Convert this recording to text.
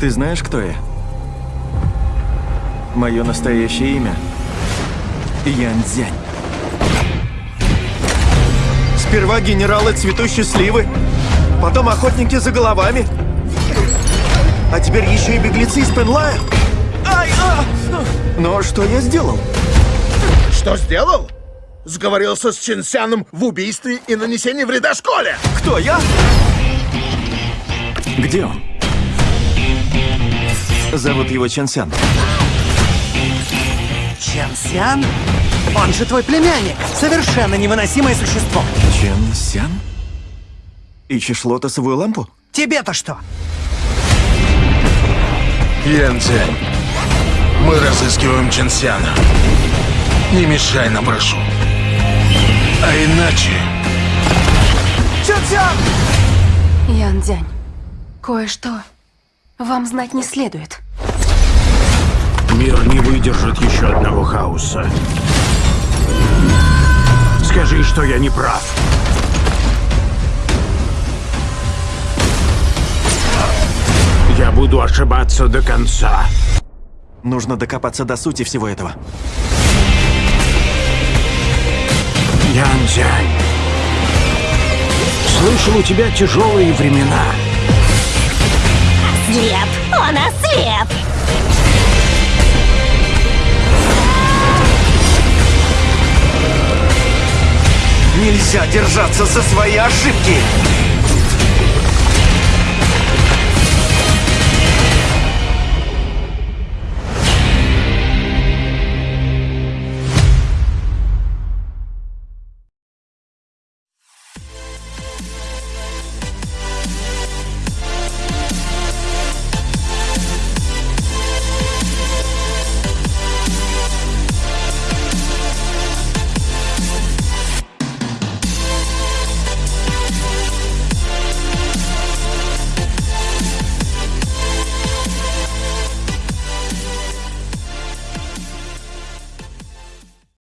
Ты знаешь, кто я? Мое настоящее имя Ян Цзянь. Сперва генералы цветущей сливы, потом охотники за головами, а теперь еще и беглецы из Пенлая. Ай, а! Но что я сделал? Что сделал? Сговорился с Чинсяном в убийстве и нанесении вреда школе. Кто я? Где он? Зовут его Ченсян. Чен Он же твой племянник. Совершенно невыносимое существо. Ченсян? Ищешь лотосовую лампу? Тебе-то что? Янцзянь, мы разыскиваем Чинсяна. Не мешай нам, прошу. А иначе... Чен-сян! Ян Дзянь, кое-что вам знать не следует. Мир не выдержит еще одного хаоса. Скажи, что я не прав. Я буду ошибаться до конца. Нужно докопаться до сути всего этого. Янзянь. Слышал, у тебя тяжелые времена. Ослеп! Он ослеп! Нельзя держаться за свои ошибки!